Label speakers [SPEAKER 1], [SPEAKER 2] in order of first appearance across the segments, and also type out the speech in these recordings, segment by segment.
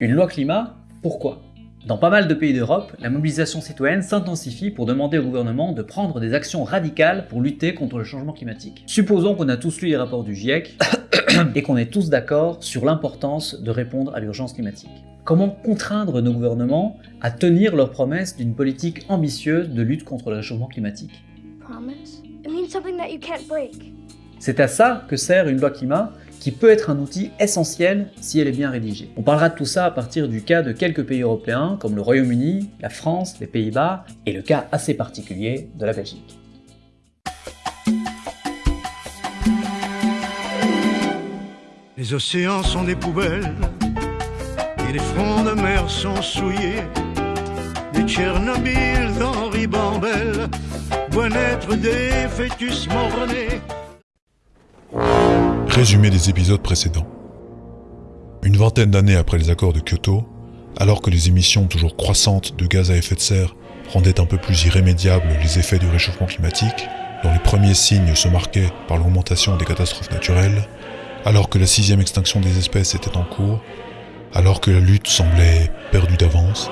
[SPEAKER 1] Une loi climat, pourquoi? Dans pas mal de pays d'Europe, la mobilisation citoyenne s'intensifie pour demander au gouvernement de prendre des actions radicales pour lutter contre le changement climatique. Supposons qu'on a tous lu les rapports du GIEC et qu'on est tous d'accord sur l'importance de répondre à l'urgence climatique. Comment contraindre nos gouvernements à tenir leurs promesses d'une politique ambitieuse de lutte contre le réchauffement climatique? C'est à ça que sert une loi climat qui peut être un outil essentiel si elle est bien rédigée. On parlera de tout ça à partir du cas de quelques pays européens comme le Royaume-Uni, la France, les Pays-Bas et le cas assez particulier de la Belgique.
[SPEAKER 2] Les océans sont des poubelles et les fronts de mer sont souillés. Des Tchernobyl d'Henri Bambel voient naître des fœtus morts-nés.
[SPEAKER 3] Résumé des épisodes précédents. Une vingtaine d'années après les accords de Kyoto, alors que les émissions toujours croissantes de gaz à effet de serre rendaient un peu plus irrémédiables les effets du réchauffement climatique, dont les premiers signes se marquaient par l'augmentation des catastrophes naturelles, alors que la sixième extinction des espèces était en cours, alors que la lutte semblait perdue d'avance,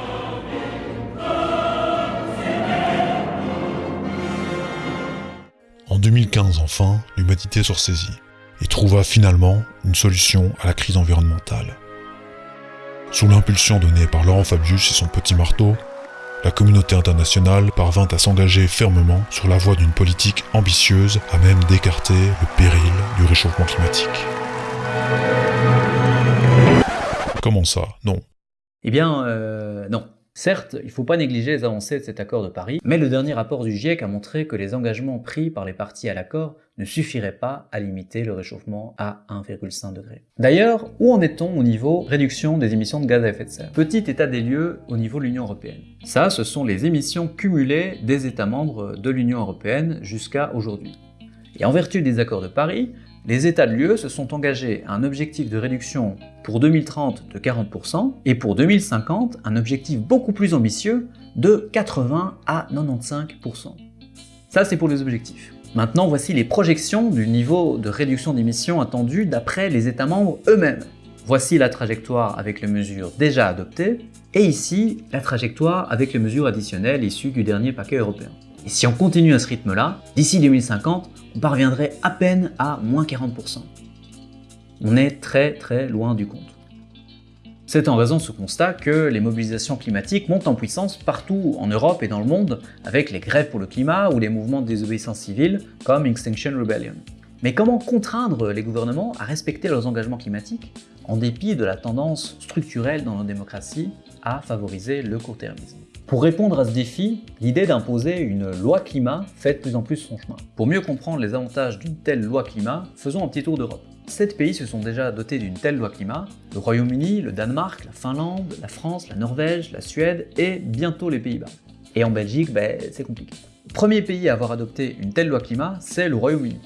[SPEAKER 3] En 2015 enfin, l'humanité se ressaisit et trouva finalement une solution à la crise environnementale. Sous l'impulsion donnée par Laurent Fabius et son petit marteau, la communauté internationale parvint à s'engager fermement sur la voie d'une politique ambitieuse à même d'écarter le péril du réchauffement climatique. Comment ça? Non.
[SPEAKER 1] Eh bien, euh, non. Certes, il ne faut pas négliger les avancées de cet accord de Paris, mais le dernier rapport du GIEC a montré que les engagements pris par les parties à l'accord ne suffiraient pas à limiter le réchauffement à 1,5 degré. D'ailleurs, où en est-on au niveau réduction des émissions de gaz à effet de serre? Petit état des lieux au niveau de l'Union Européenne. Ça, ce sont les émissions cumulées des États membres de l'Union Européenne jusqu'à aujourd'hui. Et en vertu des accords de Paris, les États de l'UE se sont engagés à un objectif de réduction pour 2030 de 40% et pour 2050 un objectif beaucoup plus ambitieux de 80 à 95%. Ça c'est pour les objectifs. Maintenant voici les projections du niveau de réduction d'émissions attendu d'après les États membres eux-mêmes. Voici la trajectoire avec les mesures déjà adoptées, et ici la trajectoire avec les mesures additionnelles issues du dernier paquet européen. Et si on continue à ce rythme-là, d'ici 2050, on parviendrait à peine à moins 40%. On est très très loin du compte. C'est en raison de ce constat que les mobilisations climatiques montent en puissance partout en Europe et dans le monde, avec les grèves pour le climat ou les mouvements de désobéissance civile comme Extinction Rebellion. Mais comment contraindre les gouvernements à respecter leurs engagements climatiques en dépit de la tendance structurelle dans nos démocraties à favoriser le court-termisme? Pour répondre à ce défi, l'idée d'imposer une loi climat fait de plus en plus son chemin. Pour mieux comprendre les avantages d'une telle loi climat, faisons un petit tour d'Europe. Sept pays se sont déjà dotés d'une telle loi climat, le Royaume-Uni, le Danemark, la Finlande, la France, la Norvège, la Suède et bientôt les Pays-Bas. Et en Belgique, ben, c'est compliqué. Premier pays à avoir adopté une telle loi climat, c'est le Royaume-Uni.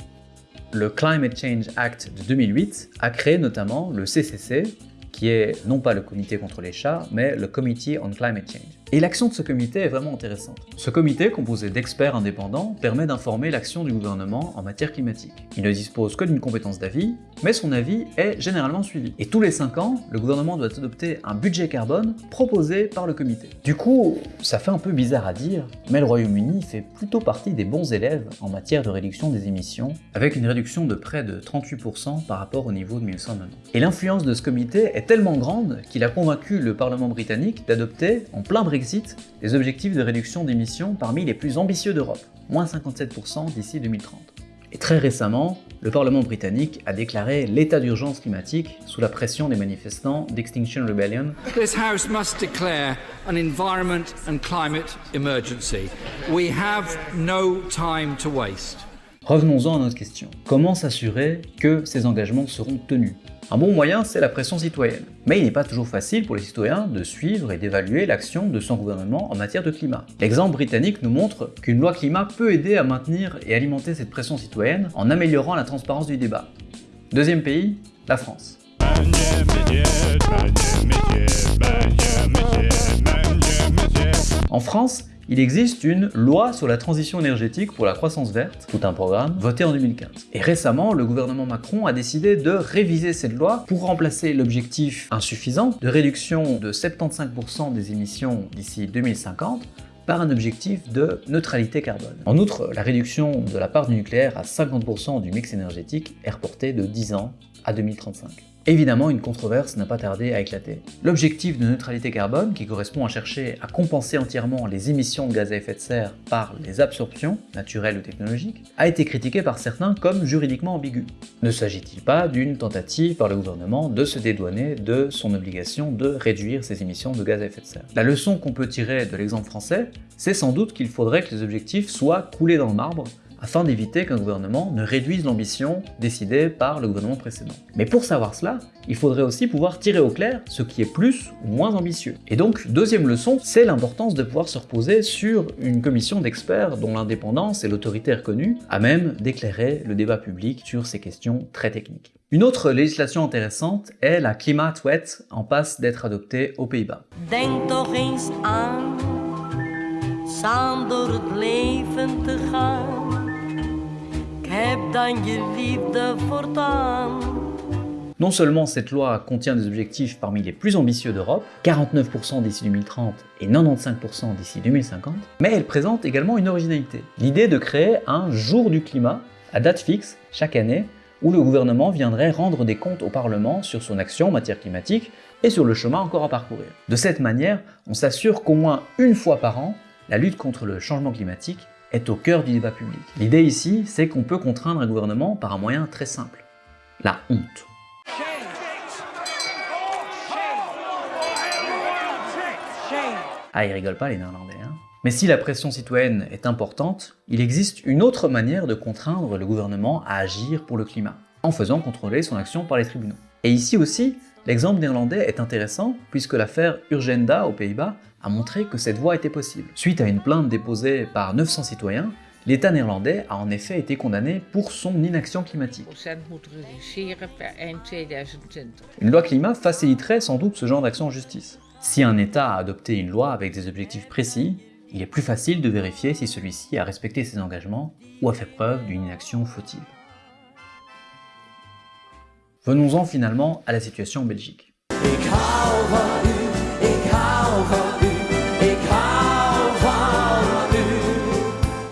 [SPEAKER 1] Le Climate Change Act de 2008 a créé notamment le CCC, qui est non pas le comité contre les chats, mais le Committee on Climate Change. Et l'action de ce comité est vraiment intéressante. Ce comité, composé d'experts indépendants, permet d'informer l'action du gouvernement en matière climatique. Il ne dispose que d'une compétence d'avis, mais son avis est généralement suivi. Et tous les 5 ans, le gouvernement doit adopter un budget carbone proposé par le comité. Du coup, ça fait un peu bizarre à dire, mais le Royaume-Uni fait plutôt partie des bons élèves en matière de réduction des émissions, avec une réduction de près de 38% par rapport au niveau de 1990. Et l'influence de ce comité est tellement grande qu'il a convaincu le Parlement britannique d'adopter, en plein Brexit, les objectifs de réduction d'émissions parmi les plus ambitieux d'Europe, moins 57% d'ici 2030. Et très récemment, le Parlement britannique a déclaré l'état d'urgence climatique sous la pression des manifestants d'Extinction Rebellion.
[SPEAKER 4] This House must declare an environment and climate emergency. We have no time to waste.
[SPEAKER 1] Revenons-en à notre question. Comment s'assurer que ces engagements seront tenus? Un bon moyen, c'est la pression citoyenne. Mais il n'est pas toujours facile pour les citoyens de suivre et d'évaluer l'action de son gouvernement en matière de climat. L'exemple britannique nous montre qu'une loi climat peut aider à maintenir et alimenter cette pression citoyenne en améliorant la transparence du débat. Deuxième pays, la France. En France, il existe une loi sur la transition énergétique pour la croissance verte, tout un programme, voté en 2015. Et récemment, le gouvernement Macron a décidé de réviser cette loi pour remplacer l'objectif insuffisant de réduction de 75% des émissions d'ici 2050 par un objectif de neutralité carbone. En outre, la réduction de la part du nucléaire à 50% du mix énergétique est reportée de 10 ans à 2035. Évidemment, une controverse n'a pas tardé à éclater. L'objectif de neutralité carbone, qui correspond à chercher à compenser entièrement les émissions de gaz à effet de serre par les absorptions, naturelles ou technologiques, a été critiqué par certains comme juridiquement ambigu. Ne s'agit-il pas d'une tentative par le gouvernement de se dédouaner de son obligation de réduire ses émissions de gaz à effet de serre? La leçon qu'on peut tirer de l'exemple français, c'est sans doute qu'il faudrait que les objectifs soient coulés dans le marbre afin d'éviter qu'un gouvernement ne réduise l'ambition décidée par le gouvernement précédent. Mais pour savoir cela, il faudrait aussi pouvoir tirer au clair ce qui est plus ou moins ambitieux. Et donc, deuxième leçon, c'est l'importance de pouvoir se reposer sur une commission d'experts dont l'indépendance et l'autorité reconnue, à même d'éclairer le débat public sur ces questions très techniques. Une autre législation intéressante est la Climate Wet en passe d'être adoptée aux Pays-Bas. Non seulement cette loi contient des objectifs parmi les plus ambitieux d'Europe, 49% d'ici 2030 et 95% d'ici 2050, mais elle présente également une originalité. L'idée de créer un jour du climat, à date fixe, chaque année, où le gouvernement viendrait rendre des comptes au Parlement sur son action en matière climatique et sur le chemin encore à parcourir. De cette manière, on s'assure qu'au moins une fois par an, la lutte contre le changement climatique est au cœur du débat public. L'idée ici, c'est qu'on peut contraindre un gouvernement par un moyen très simple, la honte. Ah, ils rigolent pas les Néerlandais, hein Mais si la pression citoyenne est importante, il existe une autre manière de contraindre le gouvernement à agir pour le climat, en faisant contrôler son action par les tribunaux. Et ici aussi, l'exemple néerlandais est intéressant puisque l'affaire Urgenda aux Pays-Bas a montré que cette voie était possible. Suite à une plainte déposée par 900 citoyens, l'État néerlandais a en effet été condamné pour son inaction climatique. Une loi climat faciliterait sans doute ce genre d'action en justice. Si un État a adopté une loi avec des objectifs précis, il est plus facile de vérifier si celui-ci a respecté ses engagements ou a fait preuve d'une inaction fautive. Venons-en finalement à la situation en Belgique.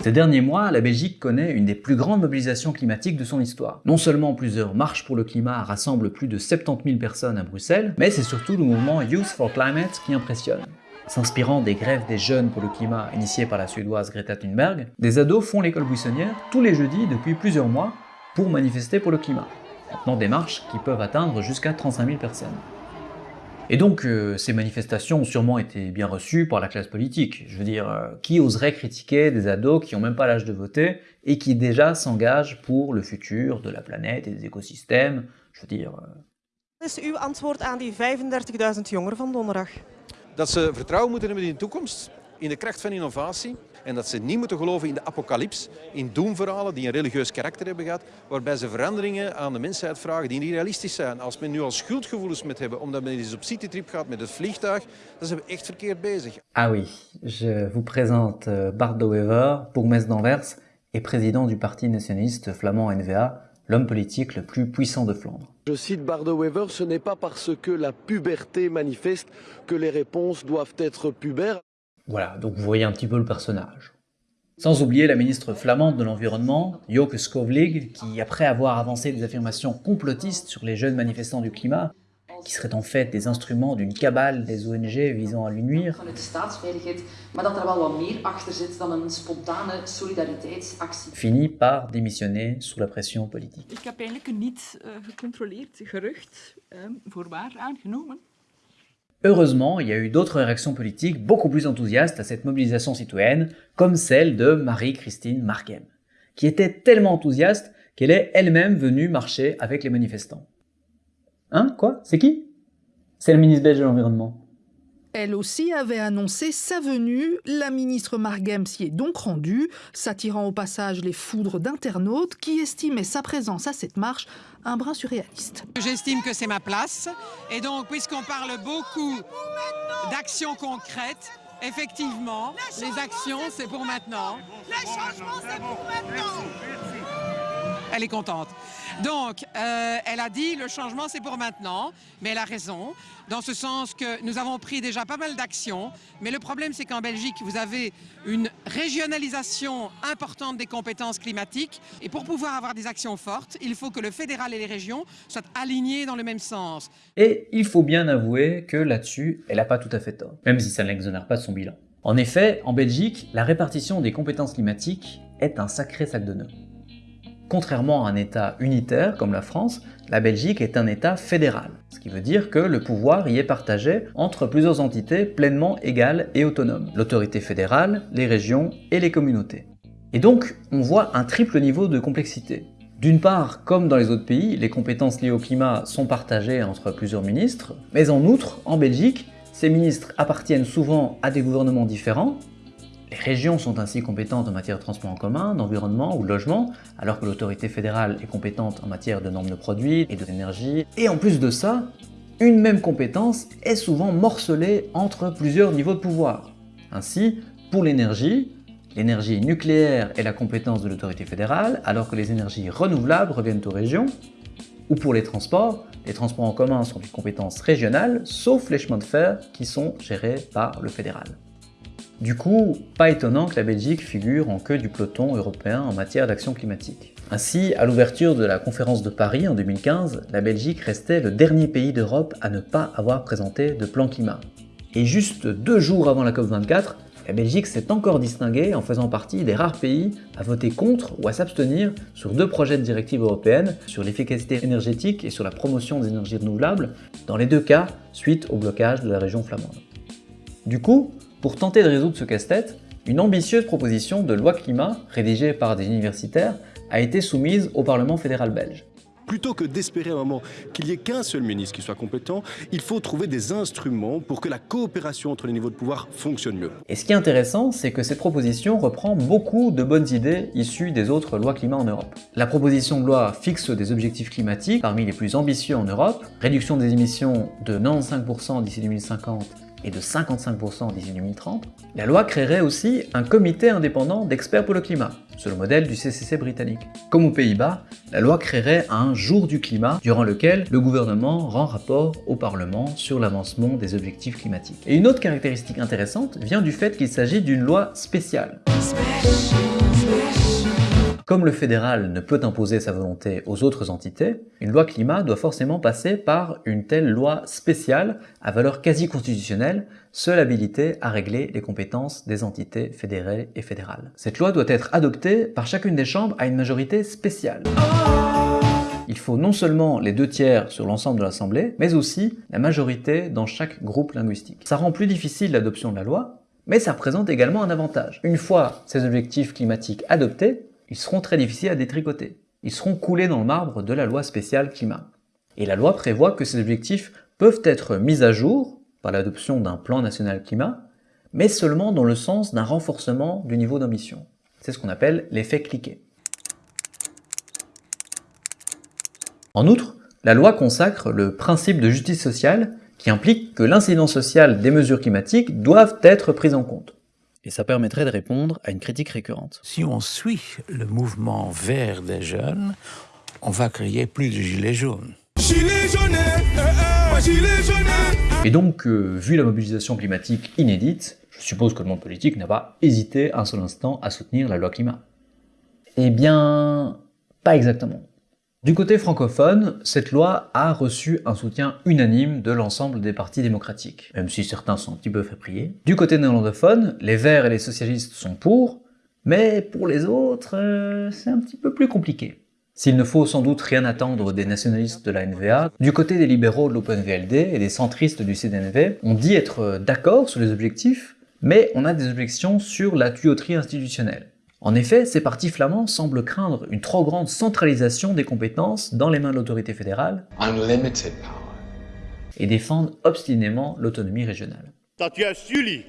[SPEAKER 1] Ces derniers mois, la Belgique connaît une des plus grandes mobilisations climatiques de son histoire. Non seulement plusieurs marches pour le climat rassemblent plus de 70 000 personnes à Bruxelles, mais c'est surtout le mouvement Youth for Climate qui impressionne. S'inspirant des grèves des jeunes pour le climat initiées par la suédoise Greta Thunberg, des ados font l'école buissonnière tous les jeudis depuis plusieurs mois pour manifester pour le climat, en des marches qui peuvent atteindre jusqu'à 35 000 personnes. Et donc, euh, ces manifestations ont sûrement été bien reçues par la classe politique. Je veux dire, euh, qui oserait critiquer des ados qui n'ont même pas l'âge de voter et qui déjà s'engagent pour le futur de la planète et des écosystèmes Je veux dire...
[SPEAKER 5] Wat is uw antwoord aan die 35.000 jongeren van donderdag?
[SPEAKER 6] Dat ze vertrouwen moeten hebben in de toekomst, in de kracht van innovatie en dat ze niet moeten geloven in de apocalyps, in doemverhalen die een religieus karakter hebben gehad, waarbij ze veranderingen aan de mensheid vragen die niet realistisch zijn. Als men nu al schuldgevoelens met hebben omdat men eens op citytrip gaat met het vliegtuig, dan zijn we echt verkeerd bezig.
[SPEAKER 1] Ah oui, je vous présente euh, Bart de Wever, bourgmestre d'Anvers et président du parti nationaliste flamand NVA, l'homme politique le plus puissant de Flandre.
[SPEAKER 7] Je cite Bardo Wever, ce n'est pas parce que la puberté manifeste que les réponses doivent être pubères.
[SPEAKER 1] Voilà, donc vous voyez un petit peu le personnage. Sans oublier la ministre flamande de l'Environnement, Joke Skovlig, qui, après avoir avancé des affirmations complotistes sur les jeunes manifestants du climat, qui seraient en fait des instruments d'une cabale des ONG visant à lui nuire, finit par démissionner sous la pression politique.
[SPEAKER 8] Ik heb eigenlijk een niet gecontroleerd gerucht voor waar aangenomen.
[SPEAKER 1] Heureusement, il y a eu d'autres réactions politiques beaucoup plus enthousiastes à cette mobilisation citoyenne, comme celle de Marie-Christine Marquem, qui était tellement enthousiaste qu'elle est elle-même venue marcher avec les manifestants. Hein? Quoi? C'est qui? C'est la ministre belge de l'Environnement.
[SPEAKER 9] Elle aussi avait annoncé sa venue. La ministre Margem s'y est donc rendue, s'attirant au passage les foudres d'internautes qui estimaient sa présence à cette marche un brin surréaliste.
[SPEAKER 10] J'estime que c'est ma place. Et donc, puisqu'on parle beaucoup d'actions concrètes, Effectivement, les actions, c'est pour maintenant.
[SPEAKER 11] Les changements, c'est pour maintenant.
[SPEAKER 10] Elle est contente. Donc, euh, elle a dit le changement, c'est pour maintenant, mais elle a raison, dans ce sens que nous avons pris déjà pas mal d'actions, mais le problème, c'est qu'en Belgique, vous avez une régionalisation importante des compétences climatiques, et pour pouvoir avoir des actions fortes, il faut que le fédéral et les régions soient alignés dans le même sens.
[SPEAKER 1] Et il faut bien avouer que là-dessus, elle n'a pas tout à fait tort, même si ça ne l'exonère pas de son bilan. En effet, en Belgique, la répartition des compétences climatiques est un sacré sac de nœuds. Contrairement à un État unitaire comme la France, la Belgique est un État fédéral, ce qui veut dire que le pouvoir y est partagé entre plusieurs entités pleinement égales et autonomes, l'autorité fédérale, les régions et les communautés. Et donc, on voit un triple niveau de complexité. D'une part, comme dans les autres pays, les compétences liées au climat sont partagées entre plusieurs ministres, mais en outre, en Belgique, ces ministres appartiennent souvent à des gouvernements différents, les régions sont ainsi compétentes en matière de transport en commun, d'environnement ou de logement, alors que l'autorité fédérale est compétente en matière de normes de produits et d'énergie. Et en plus de ça, une même compétence est souvent morcelée entre plusieurs niveaux de pouvoir. Ainsi, pour l'énergie, l'énergie nucléaire est la compétence de l'autorité fédérale, alors que les énergies renouvelables reviennent aux régions. Ou pour les transports, les transports en commun sont une compétence régionale, sauf les chemins de fer qui sont gérés par le fédéral. Du coup, pas étonnant que la Belgique figure en queue du peloton européen en matière d'action climatique. Ainsi, à l'ouverture de la conférence de Paris en 2015, la Belgique restait le dernier pays d'Europe à ne pas avoir présenté de plan climat. Et juste deux jours avant la COP24, la Belgique s'est encore distinguée en faisant partie des rares pays à voter contre ou à s'abstenir sur deux projets de directive européenne sur l'efficacité énergétique et sur la promotion des énergies renouvelables, dans les deux cas suite au blocage de la région flamande. Du coup, pour tenter de résoudre ce casse-tête, une ambitieuse proposition de loi climat, rédigée par des universitaires, a été soumise au Parlement fédéral belge.
[SPEAKER 12] Plutôt que d'espérer un moment qu'il n'y ait qu'un seul ministre qui soit compétent, il faut trouver des instruments pour que la coopération entre les niveaux de pouvoir fonctionne mieux.
[SPEAKER 1] Et ce qui est intéressant, c'est que cette proposition reprend beaucoup de bonnes idées issues des autres lois climat en Europe. La proposition de loi fixe des objectifs climatiques parmi les plus ambitieux en Europe, réduction des émissions de 95% d'ici 2050 et de 55% d'ici 2030, la loi créerait aussi un comité indépendant d'experts pour le climat, sur le modèle du CCC britannique. Comme aux Pays-Bas, la loi créerait un jour du climat durant lequel le gouvernement rend rapport au Parlement sur l'avancement des objectifs climatiques. Et une autre caractéristique intéressante vient du fait qu'il s'agit d'une loi spéciale. Comme le fédéral ne peut imposer sa volonté aux autres entités, une loi climat doit forcément passer par une telle loi spéciale à valeur quasi constitutionnelle, seule habilité à régler les compétences des entités fédérées et fédérales. Cette loi doit être adoptée par chacune des chambres à une majorité spéciale. Il faut non seulement les deux tiers sur l'ensemble de l'Assemblée, mais aussi la majorité dans chaque groupe linguistique. Ça rend plus difficile l'adoption de la loi, mais ça représente également un avantage. Une fois ces objectifs climatiques adoptés, ils seront très difficiles à détricoter. Ils seront coulés dans le marbre de la loi spéciale climat. Et la loi prévoit que ces objectifs peuvent être mis à jour par l'adoption d'un plan national climat, mais seulement dans le sens d'un renforcement du niveau d'ambition. C'est ce qu'on appelle l'effet cliquet. En outre, la loi consacre le principe de justice sociale qui implique que l'incidence sociale des mesures climatiques doivent être prises en compte et ça permettrait de répondre à une critique récurrente.
[SPEAKER 13] Si on suit le mouvement vert des jeunes, on va créer plus de gilets jaunes. Gilets jaunes,
[SPEAKER 1] eh, eh, gilets jaunes. Et donc, euh, vu la mobilisation climatique inédite, je suppose que le monde politique n'a pas hésité un seul instant à soutenir la loi climat. Eh bien, pas exactement. Du côté francophone, cette loi a reçu un soutien unanime de l'ensemble des partis démocratiques, même si certains sont un petit peu prier. Du côté néerlandophone, les Verts et les socialistes sont pour, mais pour les autres, euh, c'est un petit peu plus compliqué. S'il ne faut sans doute rien attendre des nationalistes de la NVA, du côté des libéraux de l'OpenVLD et des centristes du CDNV, on dit être d'accord sur les objectifs, mais on a des objections sur la tuyauterie institutionnelle. En effet, ces partis flamands semblent craindre une trop grande centralisation des compétences dans les mains de l'autorité fédérale et défendent obstinément l'autonomie régionale.
[SPEAKER 14] Dat juist jullie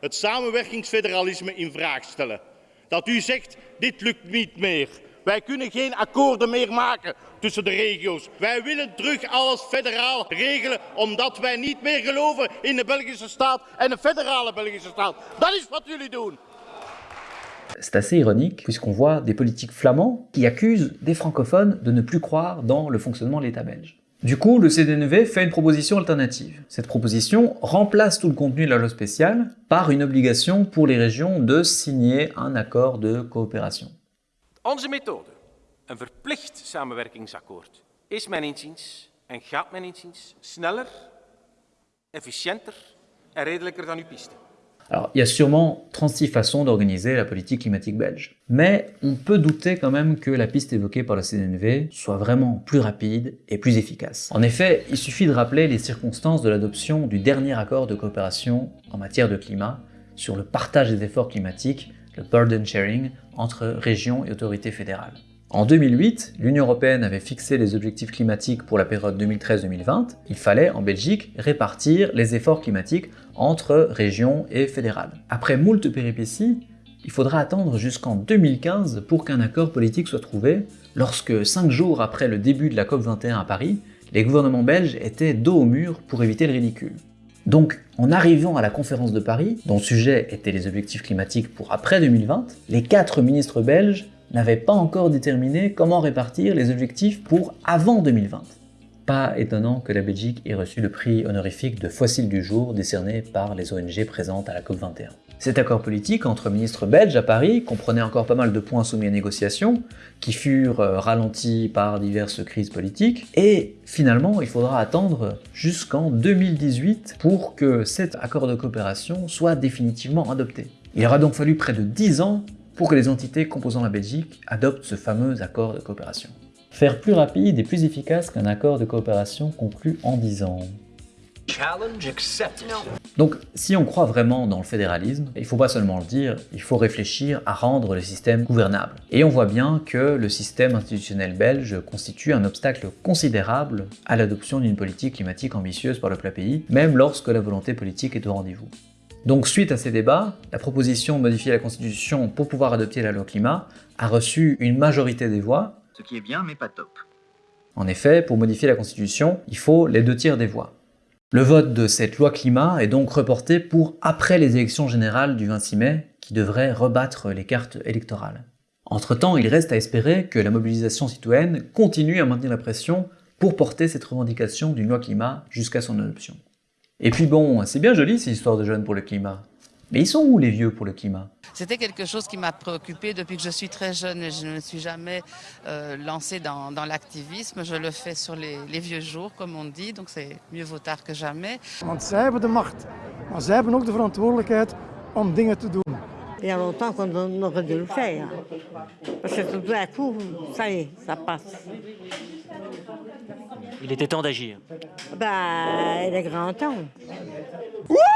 [SPEAKER 14] het samenwerkingsfederalisme in vraag stellen. Dat u zegt, dit lukt niet meer. Wij kunnen geen akkoorden meer maken tussen de regio's. Wij willen terug alles federaal regelen, omdat wij niet meer geloven in de Belgische staat en de federale Belgische staat. Dat is wat jullie doen.
[SPEAKER 1] C'est assez ironique puisqu'on voit des politiques flamands qui accusent des francophones de ne plus croire dans le fonctionnement de l'État belge. Du coup, le CDNV fait une proposition alternative. Cette proposition remplace tout le contenu de la loi spéciale par une obligation pour les régions de signer un accord de coopération.
[SPEAKER 15] Onze methode, een verplicht samenwerkingsakkoord, is mijn inziens en gaat mijn inziens sneller, efficiënter en redelijker dan uw piste.
[SPEAKER 1] Alors, il y a sûrement 36 façons d'organiser la politique climatique belge. Mais on peut douter quand même que la piste évoquée par le CNV soit vraiment plus rapide et plus efficace. En effet, il suffit de rappeler les circonstances de l'adoption du dernier accord de coopération en matière de climat sur le partage des efforts climatiques, le burden sharing, entre régions et autorités fédérales. En 2008, l'Union européenne avait fixé les objectifs climatiques pour la période 2013-2020. Il fallait, en Belgique, répartir les efforts climatiques entre régions et fédérales. Après moult péripéties, il faudra attendre jusqu'en 2015 pour qu'un accord politique soit trouvé, lorsque, cinq jours après le début de la COP21 à Paris, les gouvernements belges étaient dos au mur pour éviter le ridicule. Donc, en arrivant à la conférence de Paris, dont sujet était les objectifs climatiques pour après 2020, les quatre ministres belges n'avait pas encore déterminé comment répartir les objectifs pour avant 2020. Pas étonnant que la Belgique ait reçu le prix honorifique de fossile du jour décerné par les ONG présentes à la COP21. Cet accord politique entre ministres belges à Paris comprenait encore pas mal de points soumis à négociation, qui furent euh, ralentis par diverses crises politiques, et finalement il faudra attendre jusqu'en 2018 pour que cet accord de coopération soit définitivement adopté. Il aura donc fallu près de 10 ans pour que les entités composant la Belgique adoptent ce fameux accord de coopération. Faire plus rapide et plus efficace qu'un accord de coopération conclu en 10 ans. Donc, si on croit vraiment dans le fédéralisme, il ne faut pas seulement le dire, il faut réfléchir à rendre le système gouvernable. Et on voit bien que le système institutionnel belge constitue un obstacle considérable à l'adoption d'une politique climatique ambitieuse par le plat pays, même lorsque la volonté politique est au rendez-vous. Donc suite à ces débats, la proposition de modifier la Constitution pour pouvoir adopter la loi climat a reçu une majorité des voix.
[SPEAKER 16] Ce qui est bien, mais pas top.
[SPEAKER 1] En effet, pour modifier la Constitution, il faut les deux tiers des voix. Le vote de cette loi climat est donc reporté pour après les élections générales du 26 mai, qui devraient rebattre les cartes électorales. Entre-temps, il reste à espérer que la mobilisation citoyenne continue à maintenir la pression pour porter cette revendication d'une loi climat jusqu'à son adoption. Et puis bon, c'est bien joli ces histoires de jeunes pour le climat. Mais ils sont où les vieux pour le climat?
[SPEAKER 17] C'était quelque chose qui m'a préoccupé depuis que je suis très jeune et je ne me suis jamais euh, lancée dans, dans l'activisme. Je le fais sur les, les, vieux jours, comme on dit, donc c'est mieux vaut tard que jamais.
[SPEAKER 18] Want zij hebben de macht, maar zij hebben ook de verantwoordelijkheid om dingen te doen.
[SPEAKER 19] Il y a longtemps qu'on aurait dû le faire. Parce que tout d'un coup, ça y est, ça passe.
[SPEAKER 20] Il était temps d'agir.
[SPEAKER 19] Bah, il est grand temps.
[SPEAKER 1] Spirit.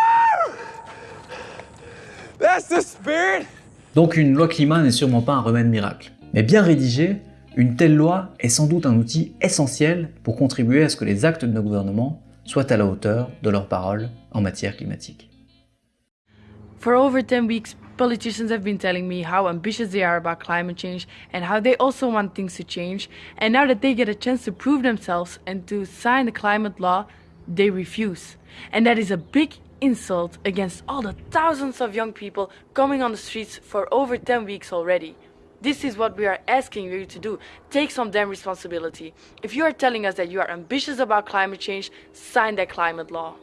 [SPEAKER 1] Donc une loi climat n'est sûrement pas un remède miracle. Mais bien rédigée, une telle loi est sans doute un outil essentiel pour contribuer à ce que les actes de nos gouvernements soient à la hauteur de leurs paroles en matière climatique.
[SPEAKER 21] For over 10 weeks, politicians have been telling me how ambitious they are about climate change and how they also want things to change. And now that they get a chance to prove themselves and to sign the climate law, they refuse. And that is a big insult against all the thousands of young people coming on the streets for over 10 weeks already. This is what we are asking you to do. Take some damn responsibility. If you are telling us that you are ambitious about climate change, sign that climate law.